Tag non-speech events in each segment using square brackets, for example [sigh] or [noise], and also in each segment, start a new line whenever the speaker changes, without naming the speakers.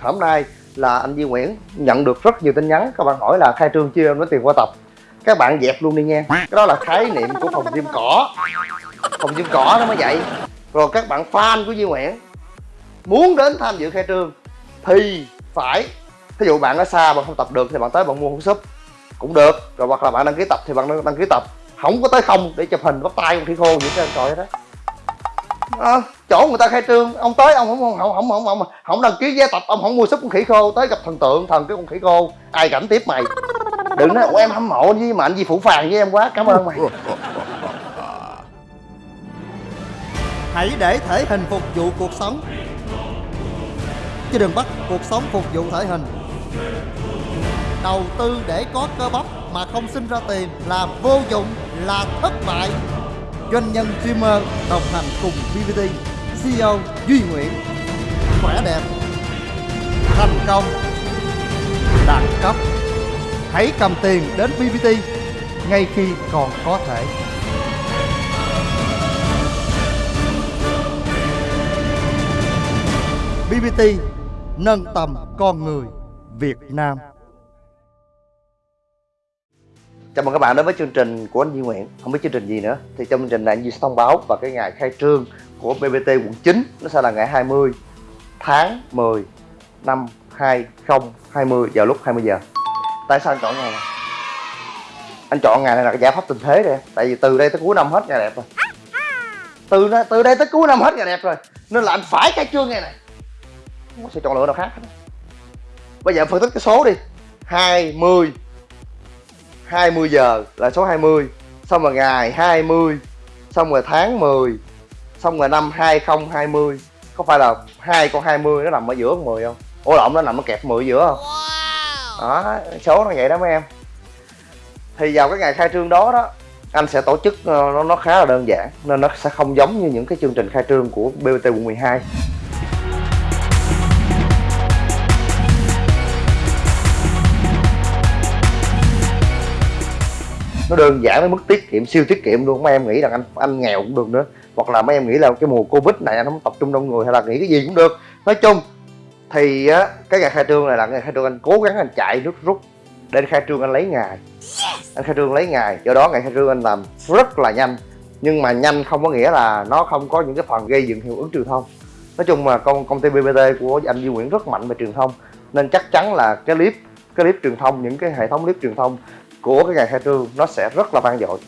hôm nay là anh Duy Nguyễn nhận được rất nhiều tin nhắn, các bạn hỏi là khai trương chưa em nói tiền qua tập. Các bạn dẹp luôn đi nha cái đó là khái niệm của phòng gym cỏ. Phòng gym cỏ nó mới vậy. Rồi các bạn fan của Duy Nguyễn muốn đến tham dự khai trương thì phải ví dụ bạn ở xa bạn không tập được thì bạn tới bạn mua hũ súp. Cũng được. Rồi hoặc là bạn đăng ký tập thì bạn đăng ký tập. Không có tới không để chụp hình bắt tay con khỉ khô những cái trời đó à, chỗ người ta khai trương. Ông tới ông không không không không không không, không đăng ký vé tập ông không mua súp con khỉ khô. Tới gặp thần tượng thần cái con khỉ khô. Ai cảnh tiếp mày? Đừng nói em hâm mộ với mà anh gì phụ phàng với em quá cảm ơn mày. [laughs]
Hãy để thể hình phục vụ cuộc sống. Chứ đừng bắt cuộc sống phục vụ thể hình. Đầu tư để có cơ bắp mà không sinh ra tiền là vô dụng, là thất bại. Doanh nhân streamer đồng hành cùng VVT, CEO Duy Nguyễn. Khỏe đẹp Thành công Đẳng cấp. Hãy cầm tiền đến VVT ngay khi còn có thể. BBT nâng tầm con người Việt Nam
chào mừng các bạn đến với chương trình của anh Duy Nguyễn. Không biết chương trình gì nữa. Thì trong chương trình này, anh Duy sẽ thông báo và cái ngày khai trương của BBT quận 9 nó sẽ là ngày 20 tháng 10 năm 2020 vào lúc 20 giờ. Tại sao anh chọn ngày này? Anh chọn ngày này là cái giải pháp tình thế rồi tại vì từ đây tới cuối năm hết ngày đẹp rồi. Từ từ đây tới cuối năm hết ngày đẹp rồi. Nên là anh phải khai trương ngày này. Không có sự chọn lựa nào khác hết. bây giờ phân tích cái số đi. 20 20 giờ là số 20 xong rồi ngày 20 xong rồi tháng 10 xong rồi năm 2020 có phải là hai con 20 nó nằm ở giữa con 10 không? Ủa lộn nó nằm ở kẹp 10 giữa không? Đó số nó vậy đó mấy em. Thì vào cái ngày khai trương đó đó anh sẽ tổ chức ờ, nó nó khá là đơn giản nên nó sẽ không giống như những cái chương trình khai trương của BBT quận 12 nó đơn giản đến mức tiết kiệm siêu tiết kiệm luôn. Mấy em nghĩ rằng anh anh nghèo cũng được nữa. Hoặc là mấy em nghĩ là cái mùa covid này anh không tập trung đông người hay là nghĩ cái gì cũng được. Nói chung thì á cái ngày khai trương này là ngày khai trương anh cố gắng anh chạy rút rút để khai trương anh lấy ngày. Anh khai trương lấy ngày. Do đó ngày khai trương anh làm rất là nhanh. Nhưng mà nhanh không có nghĩa là nó không có những cái phần gây dựng hiệu ứng truyền thông. Nói chung mà công công ty BBT của anh Duy Nguyễn rất mạnh về truyền thông. Nên chắc chắn là cái clip cái clip truyền thông những cái hệ thống clip truyền thông của cái ngày khai trương nó sẽ rất là vang dội.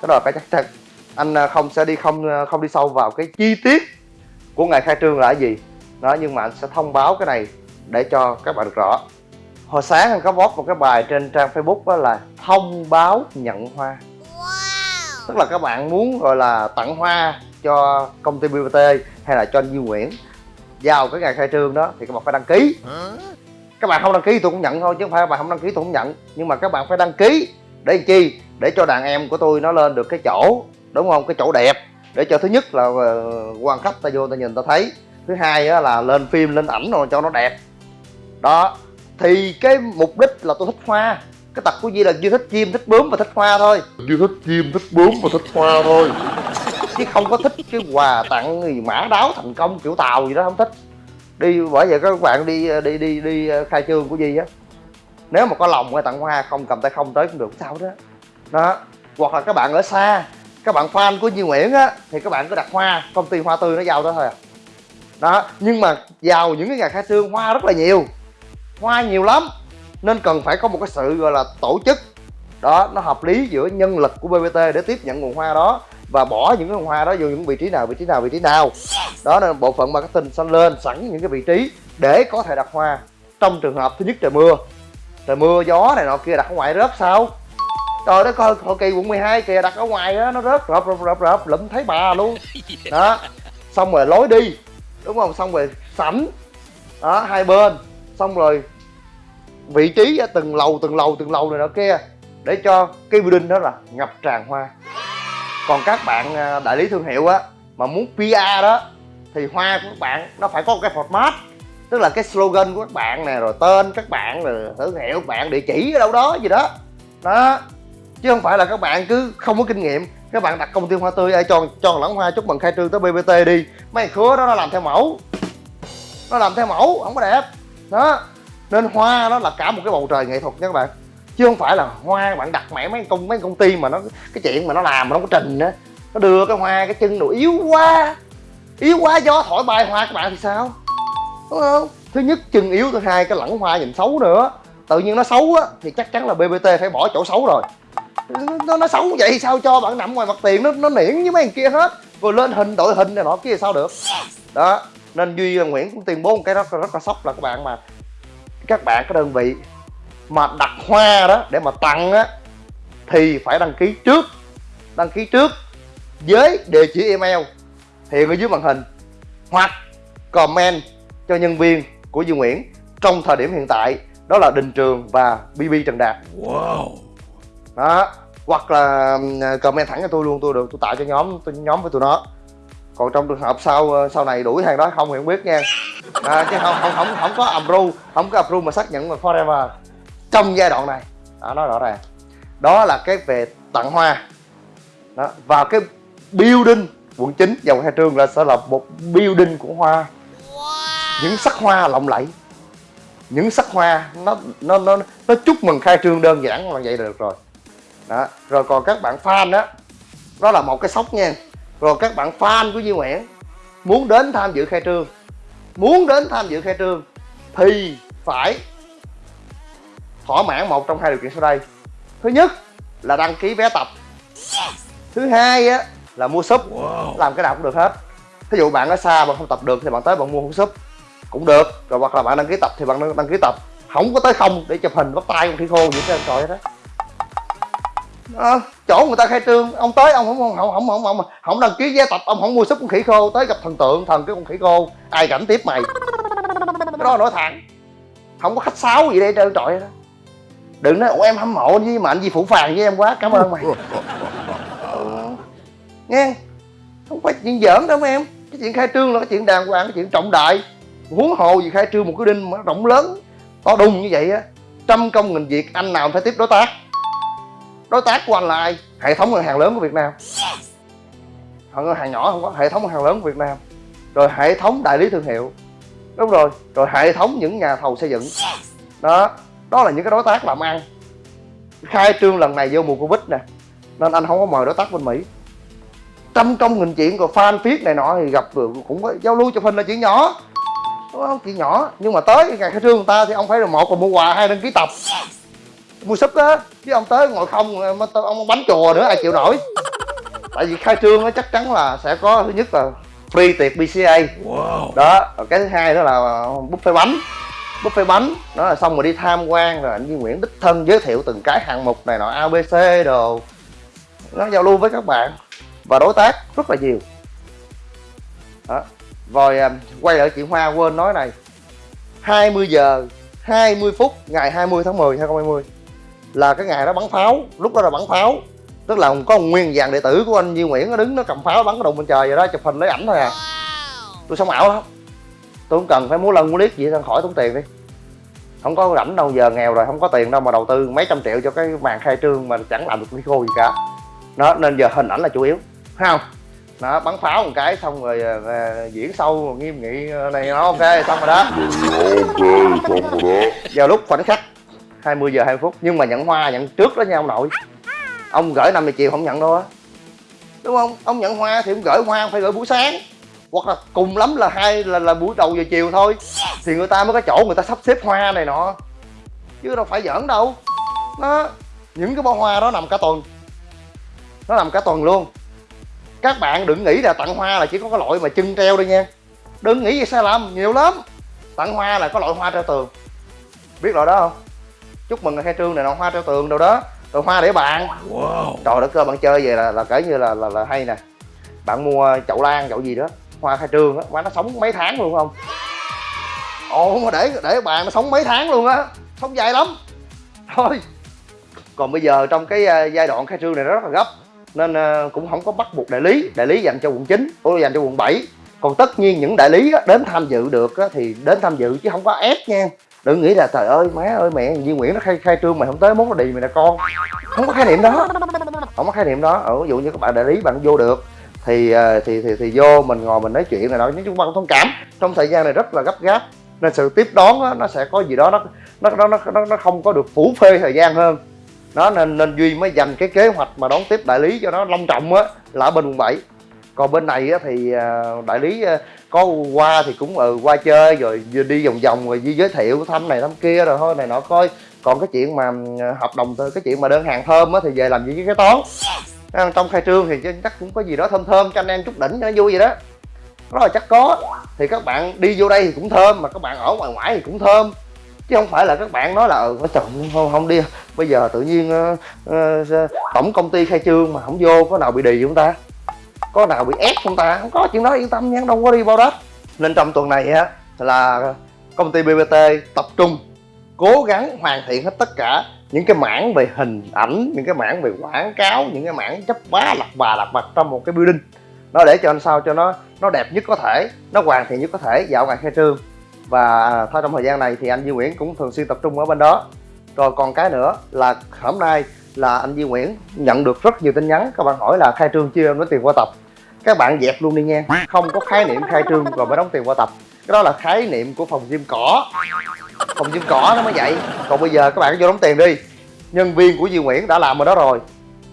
Cái đó là cái chắc chắn. Anh à, không sẽ đi không à, không đi sâu vào cái chi tiết của ngày khai trương là cái gì. Đó nhưng mà anh sẽ thông báo cái này để cho các bạn được rõ. Hồi sáng anh có post một cái bài trên trang facebook đó là thông báo nhận hoa. Wow. tức là các bạn muốn gọi là tặng hoa cho công ty BBT hay là cho anh Duy Nguyễn. Vào cái ngày khai trương đó thì các bạn phải đăng ký các bạn không đăng ký tôi cũng nhận thôi chứ không phải các bạn không đăng ký tôi cũng nhận. Nhưng mà các bạn phải đăng ký để chi? Để cho đàn em của tôi nó lên được cái chỗ đúng không? Cái chỗ đẹp. Để cho thứ nhất là ờ, quan khách ta vô ta nhìn ta thấy. Thứ hai là lên phim lên ảnh rồi cho nó đẹp. Đó. Thì cái mục đích là tôi thích hoa. Cái tật của Duy là Duy thích chim thích bướm và thích hoa thôi.
Duy thích chim thích bướm và thích hoa thôi.
Chứ không có thích cái quà tặng gì mã đáo thành công kiểu tàu gì đó không thích đi bởi vậy các bạn đi ờ, đi đi đi ờ, khai trương của Di á. Nếu mà có lòng hay tặng hoa, không cầm tay không tới cũng được, sao đó. Đó, hoặc là các bạn ở xa, các bạn fan của Duy Nguyễn á, thì các bạn cứ đặt hoa, công ty hoa tươi nó giao đó thôi à. Đó, nhưng mà vào những cái ngày khai trương, hoa rất là nhiều. Hoa nhiều lắm, nên cần phải có một cái sự, gọi là, tổ chức. Đó, nó hợp lý giữa nhân lực của BBT để tiếp nhận nguồn hoa đó và bỏ những cái nguồn hoa đó vô những vị trí nào, vị trí nào, vị trí nào đó nên bộ phận marketing sẽ lên sẵn những cái vị trí để có thể đặt hoa. Trong trường hợp thứ nhất trời mưa. Trời mưa gió này nọ kia đặt ở ngoài rớt sao? Trời đất ơi hồi kỳ quận 12 kìa đặt ở ngoài đó nó rớt rợp rợp rợp rợp lụm thấy bà luôn. [laughs] Đó. Xong rồi lối đi. Đúng không? Xong rồi sảnh. Đó hai bên. Xong rồi vị trí ở từng lầu từng lầu từng lầu này nọ kia để cho cái building đó là ngập tràn hoa. Còn các bạn à, đại lý thương hiệu á mà muốn PR đó thì hoa của các bạn, nó phải có một cái format. Tức là cái slogan của các bạn nè, rồi tên các bạn, rồi thương hiệu các bạn, địa chỉ ở đâu đó, gì đó. Đó. Chứ không phải là các bạn cứ không có kinh nghiệm. Các bạn đặt công ty hoa tươi, ai cho cho lẫn hoa chúc mừng khai trương tới bbt đi. Mấy khứa đó, nó làm theo mẫu. Nó làm theo mẫu, không có đẹp. Đó. Nên hoa nó là cả một cái bầu trời nghệ thuật nha các bạn. Chứ không phải là hoa bạn đặt mẹ mấy công mấy công ty mà nó, cái chuyện mà nó làm mà nó có trình á. Nó đưa cái hoa, cái chân đồ yếu quá yếu quá gió thổi bay hoa các bạn thì sao? Đúng không? Thứ nhất chân yếu thứ hai cái lẳng hoa nhìn xấu nữa. Tự nhiên nó xấu á thì chắc chắn là bbt phải bỏ chỗ xấu rồi. Nó, nó xấu vậy sao cho bạn nằm ngoài mặt tiền nó nó niễn với mấy thằng kia hết. Rồi lên hình đội hình này nọ kia sao được? Đó nên duy và nguyễn cũng tuyên bố một cái rất rất là sốc là các bạn mà các bạn cái đơn vị mà đặt hoa đó để mà tặng á thì phải đăng ký trước. Đăng ký trước với địa chỉ email hiện ở dưới màn hình hoặc comment cho nhân viên của Duy Nguyễn trong thời điểm hiện tại đó là Đình Trường và BB Trần Đạt.
Wow.
Đó hoặc là ừm, comment thẳng cho tôi luôn tôi được tôi tạo cho nhóm tôi nhóm với tụi nó. Còn trong trường hợp sau sau này đuổi hàng đó không thì không biết nha. À, chứ không không không không có approve không có approve mà xác nhận mà forever. Trong giai đoạn này đó nói rõ ràng. Đó là cái về tặng hoa. Đó và cái building quận 9 dòng hai trường là sẽ là một building của hoa. Những sắc hoa lộng lẫy. Những sắc hoa nó nó nó nó chúc mừng khai trương đơn giản là vậy là được rồi. Đó rồi còn các bạn fan đó đó là một cái sốc nha. Rồi các bạn fan của Duy Nguyễn muốn đến tham dự khai trương muốn đến tham dự khai trương thì phải thỏa mãn một trong hai điều kiện sau đây. Thứ nhất là đăng ký vé tập. Thứ hai á là mua súp. Làm cái nào cũng được hết. Ví dụ bạn ở xa bạn không tập được thì bạn tới bạn mua hũ súp. Cũng được. Rồi hoặc là bạn đăng ký tập thì bạn đăng, ký tập. Không có tới không để chụp hình bắt tay con khỉ khô gì trên trời đó Ờ, chỗ người ta khai trương ông tới ông không không không không không, không, không đăng ký vé tập ông không mua súp con khỉ khô tới gặp thần tượng thần cái con khỉ khô. Ai cảnh tiếp mày. Cái đó nói thẳng. Không có khách sáo gì đây trơn trọi đó đừng nói ủa em hâm mộ với mà anh gì phụ phàng với em quá cảm ơn mày. [laughs] nghe không phải chuyện giỡn đâu em. Cái chuyện khai trương là cái chuyện đàng hoàng cái chuyện trọng đại. Huống hồ gì khai trương một cái đinh mà rộng lớn to đùng như vậy á trăm công nghìn việc anh nào phải tiếp đối tác? Đối tác của anh là ai? Hệ thống ngân hàng lớn của việt nam. Họ ngân hàng nhỏ không có hệ thống ngân hàng lớn của việt nam. Rồi hệ thống đại lý thương hiệu. Đúng rồi rồi hệ thống những nhà thầu xây dựng. Đó đó là những cái đối tác làm ăn. Khai trương lần này vô mùa covid nè nên anh không có mời đối tác bên mỹ trăm công nghìn chuyện rồi fan viết này nọ thì gặp được cũng có giao lưu chụp hình là chuyện nhỏ. Đúng không? Chuyện nhỏ. Nhưng mà tới ngày khai trương người ta thì ông phải là một là mua quà hai đăng ký tập. Mua súp đó chứ ông tới ngồi không mà ông bánh chùa nữa ai chịu nổi. Tại vì khai trương nó chắc chắn là sẽ có thứ nhất là free tiệc BCA đó rồi cái thứ hai đó là buffet bánh. Buffet bánh đó là xong rồi đi tham quan rồi anh Duy Nguyễn đích thân giới thiệu từng cái hạng mục này nọ ABC đồ. Nó giao lưu với các bạn và đối tác rất là nhiều. Đó. Rồi à, quay lại chuyện hoa quên nói này. 20 giờ 20 phút ngày 20 tháng 10 2020 là cái ngày đó bắn pháo. Lúc đó là bắn pháo. Tức là có một nguyên dàn đệ tử của anh Duy Nguyễn nó đứng nó cầm pháo bắn cái đùng bên trời vậy đó chụp hình lấy ảnh thôi à. Tôi sống ảo lắm. Tôi không cần phải múa lân múa liếc gì hết khỏi tốn tiền đi. Không có rảnh đâu giờ nghèo rồi không có tiền đâu mà đầu tư mấy trăm triệu cho cái màn khai trương mà chẳng làm được cái khô gì cả. Nó nên giờ hình ảnh là chủ yếu thấy không? Nó bắn pháo một cái xong rồi à, à, diễn sâu nghiêm nghị à, này nó ok xong rồi đó.
Ok xong rồi đó.
Vào lúc khoảnh khắc 20 giờ 20 phút nhưng mà nhận hoa nhận trước đó nha ông nội. Ông gửi 50 triệu không nhận đâu á. Đúng không? Ông nhận hoa thì ông gửi hoa phải gửi buổi sáng. Hoặc là cùng lắm là hai là là buổi đầu giờ chiều thôi. Thì người ta mới có chỗ người ta sắp xếp hoa này nọ. Chứ đâu phải giỡn đâu. Nó những cái bó hoa đó nằm cả tuần. Nó nằm cả tuần luôn các bạn đừng nghĩ là tặng hoa là chỉ có cái loại mà chân treo thôi nha. Đừng nghĩ vậy sai lầm nhiều lắm. Tặng hoa là có loại hoa treo tường. Biết loại đó không? Chúc mừng khai trương này nọ hoa treo tường đâu đó. Rồi hoa để bàn
Wow.
Trời đất ơi bạn chơi về là là kể như là là, là hay nè. Bạn mua chậu lan chậu gì đó hoa khai trương á má nó sống mấy tháng luôn không? Ồ mà để để bàn nó sống mấy tháng luôn á sống dài lắm. Thôi. Còn bây giờ trong cái à, giai đoạn khai trương này nó rất là gấp nên ờ, cũng không có bắt buộc đại lý. Đại lý dành cho quận 9 tôi dành cho quận 7 còn tất nhiên những đại lý đến tham dự được thì đến tham dự chứ không có ép nha. Đừng nghĩ là trời ơi má ơi mẹ Duy Nguyễn nó khai khai trương mày không tới món nó đì mày là con. Không có khái niệm đó. Không có khái niệm đó. Ở ví dụ như các bạn đại lý bạn vô được thì ờ, thì thì thì vô mình ngồi mình nói chuyện này đó nói ta cũng thông cảm. Trong thời gian này rất là gấp gáp nên sự tiếp đón đó, nó sẽ có gì đó nó nó nó nó, nó không có được phủ phê thời gian hơn đó nên nên duy mới dành cái kế hoạch mà đón tiếp đại lý cho nó long trọng á là ở bên quận 7 còn bên này á, thì à, đại lý à, có qua thì cũng ừ, qua chơi rồi đi vòng vòng rồi đi giới thiệu thăm này thăm kia rồi thôi này nọ coi. Còn cái chuyện mà à, hợp đồng cái chuyện mà đơn hàng thơm á thì về làm gì với cái toán. À, trong khai trương thì chắc cũng có gì đó thơm thơm cho anh em chút đỉnh cho nó vui vậy đó. Đó là chắc có thì các bạn đi vô đây thì cũng thơm mà các bạn ở ngoài ngoại thì cũng thơm chứ không phải là các bạn nói là ừ trời không, không đi. Bây giờ tự nhiên uh, uh, tổng công ty khai trương mà không vô có nào bị đì không ta? Có nào bị ép không ta? Không có chuyện đó yên tâm nha đâu có đi bao đất. Nên trong tuần này á là công ty BBT tập trung cố gắng hoàn thiện hết tất cả những cái mảng về hình ảnh những cái mảng về quảng cáo những cái mảng chấp bá lặt bà lặt vặt trong một cái building. Nó để cho anh sao cho nó nó đẹp nhất có thể nó hoàn thiện nhất có thể dạo ngày khai trương và à, thôi trong thời gian này thì anh Duy Nguyễn cũng thường xuyên tập trung ở bên đó. Rồi còn cái nữa là hôm nay là anh Duy Nguyễn nhận được rất nhiều tin nhắn, các bạn hỏi là khai trương chưa em nói tiền qua tập. Các bạn dẹp luôn đi nha không có khái niệm khai trương rồi mới đóng tiền qua tập. Cái đó là khái niệm của phòng gym cỏ. Phòng gym cỏ nó mới vậy. Còn bây giờ các bạn vô đóng tiền đi. Nhân viên của Duy Nguyễn đã làm ở đó rồi.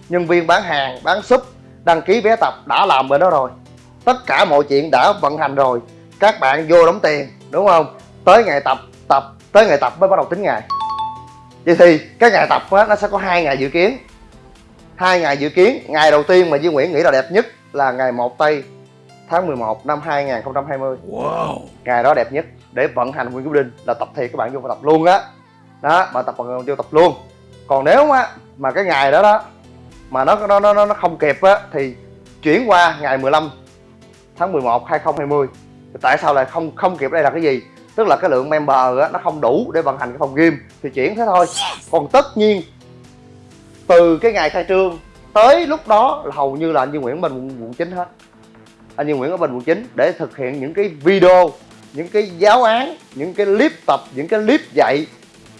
Nhân viên bán hàng, bán súp, đăng ký vé tập đã làm bên đó rồi. Tất cả mọi chuyện đã vận hành rồi. Các bạn vô đóng tiền đúng không? Tới ngày tập tập tới ngày tập mới bắt đầu tính ngày. Vậy thì cái ngày tập á, nó sẽ có hai ngày dự kiến. Hai ngày dự kiến ngày đầu tiên mà Duy Nguyễn nghĩ là đẹp nhất là ngày 1 tây tháng 11 năm 2020 wow. ngày đó đẹp nhất để vận hành nguyên quyết định là tập thiệt các bạn vô tập luôn á. Đó. đó bạn tập bạn vô tập luôn. Còn nếu mà mà cái ngày đó đó mà nó nó nó nó không kịp á thì chuyển qua ngày 15 tháng 11 2020 tại sao lại không không kịp? Đây là cái gì? Tức là cái lượng member á, nó không đủ để vận hành cái phòng gym. Thì chuyển thế thôi. Còn tất nhiên từ cái ngày khai trương tới lúc đó là hầu như là anh Duy Nguyễn bên quận, 9 hết. Anh Duy Nguyễn ở bên quận 9 để thực hiện những cái video những cái giáo án những cái clip tập những cái clip dạy.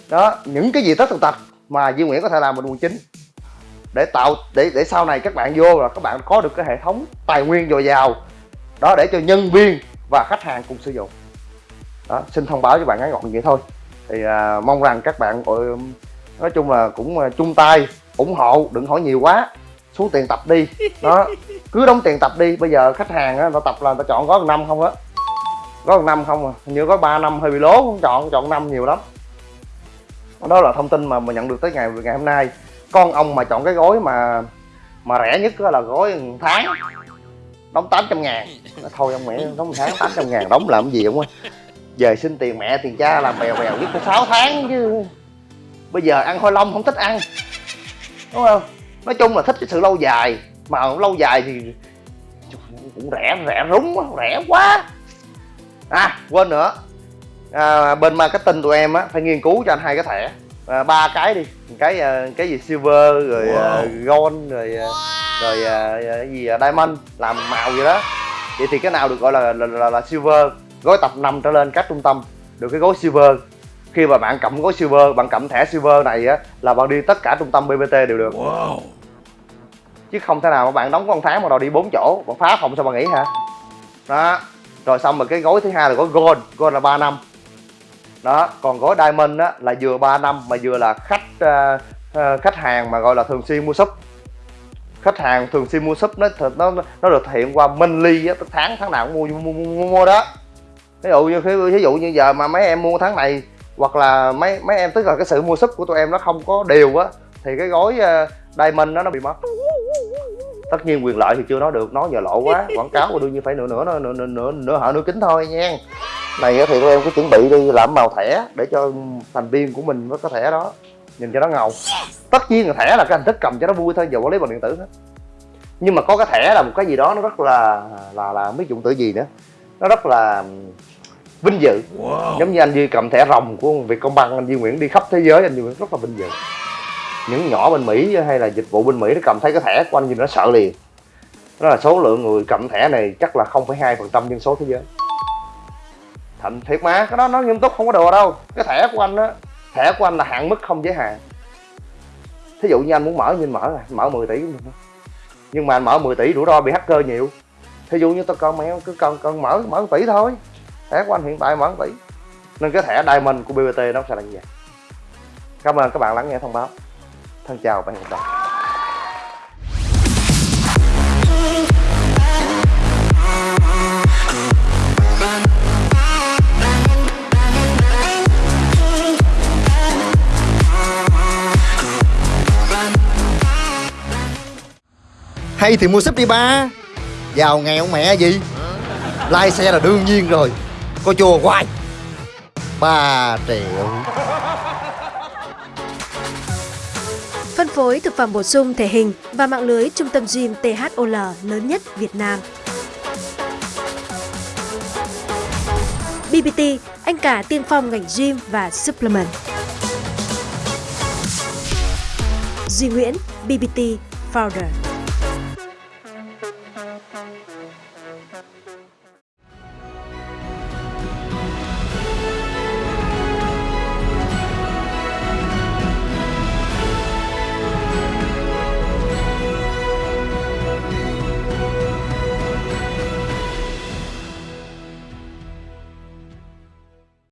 Đó những cái gì tất tần tật mà Duy Nguyễn có thể làm bên quận 9 để tạo để để sau này các bạn vô là các bạn có được cái hệ thống tài nguyên dồi dào. Đó để cho nhân viên và khách hàng cùng sử dụng. Đó xin thông báo cho bạn ngắn gọn như vậy thôi. Thì à, mong rằng các bạn nói chung là cũng à, chung tay ủng hộ đừng hỏi nhiều quá. Xuống tiền tập đi. [laughs] Đó cứ đóng tiền tập đi. Bây giờ khách hàng á ta tập là ta chọn gói năm không á. Gói năm không à. Như gói ba năm hơi bị lố không chọn chọn năm nhiều lắm. Đó là thông tin mà mình nhận được tới ngày ngày hôm nay. Con ông mà chọn cái gói mà mà rẻ nhất là gói tháng đóng 800 ngàn. [laughs] Thôi ông mẹ đóng tháng 800 ngàn đóng làm gì không á về xin tiền mẹ tiền cha làm bèo bèo nhất có 6 tháng chứ. Bây giờ ăn khoai long không thích ăn. Đúng không? Nói chung là thích cái sự lâu dài. Mà lâu dài thì cũng rẻ rẻ rúng rẻ quá. À quên nữa. À, bên marketing tụi em á phải nghiên cứu cho anh hai cái thẻ. À, ba cái đi. Cái à, cái gì silver rồi wow. uh, gold rồi uh, rồi uh, cái gì uh, diamond làm màu gì đó. Vậy thì cái nào được gọi là là, là, là silver gói tập 5 trở lên các trung tâm được cái gói silver. Khi mà bạn cầm gói silver bạn cầm thẻ silver này á là bạn đi tất cả trung tâm bbt đều được. Wow. chứ không thể nào mà bạn đóng con tháng mà đòi đi bốn chỗ bạn phá phòng sao bạn nghĩ hả? Đó. Rồi xong rồi cái gói thứ hai là gói gold gold là 3 năm. Đó còn gói diamond á là vừa 3 năm mà vừa là khách uh, uh, khách hàng mà gọi là thường xuyên mua súp khách hàng thường xuyên mua súp nó nó nó được thể hiện qua monthly á tháng tháng nào cũng mua mua, mua, mua, mua đó. Ví dụ như ví dụ như giờ mà mấy em mua tháng này hoặc là mấy mấy em tức là cái sự mua súp của tụi em nó không có đều á thì cái gói uh, diamond nó nó bị mất. Tất nhiên quyền lợi thì chưa nói được nói giờ lộ quá quảng cáo đương nhiên phải nửa nửa nửa nửa nửa, nửa hở nửa kính thôi nha. Này thì tụi em cứ chuẩn bị đi làm màu thẻ để cho thành viên của mình có thẻ đó nhìn cho nó ngầu. Tất nhiên là thẻ là cái hình thức cầm cho nó vui thôi giờ quản lý bằng điện tử hết. Nhưng mà có cái thẻ là một cái gì đó nó rất là là là biết dụng từ gì nữa. Nó rất là vinh dự. Wow. giống như anh Duy cầm thẻ rồng của Vietcombank anh Duy Nguyễn đi khắp thế giới anh Duy Nguyễn rất là vinh dự. Những nhỏ bên Mỹ hay là dịch vụ bên Mỹ nó cầm thấy cái thẻ của anh Duy nó sợ liền. Đó là số lượng người cầm thẻ này chắc là 0,2 phần trăm dân số thế giới. Thành thiệt mà cái đó nó nghiêm túc không có đùa đâu. Cái thẻ của anh á thẻ của anh là hạn mức không giới hạn. Thí dụ như anh muốn mở như mở rồi mở 10 tỷ nhưng mà anh mở 10 tỷ, rủi ro bị hacker nhiều. Thí dụ như tôi con mèo cứ cần cần mở mở 1 tỷ thôi. Thẻ của anh hiện tại mở 1 tỷ. Nên cái thẻ diamond của BBT nó sẽ là như vậy. Cảm ơn các bạn lắng nghe thông báo. Thân chào và hẹn gặp lại.
Hay thì mua súp đi ba Giàu nghèo mẹ gì Lai xe là đương nhiên rồi Có chùa hoài 3 triệu
Phân phối thực phẩm bổ sung thể hình và mạng lưới trung tâm gym THOL lớn nhất Việt Nam. BBT, anh cả tiên phong ngành gym và supplement. Duy Nguyễn, BBT Founder.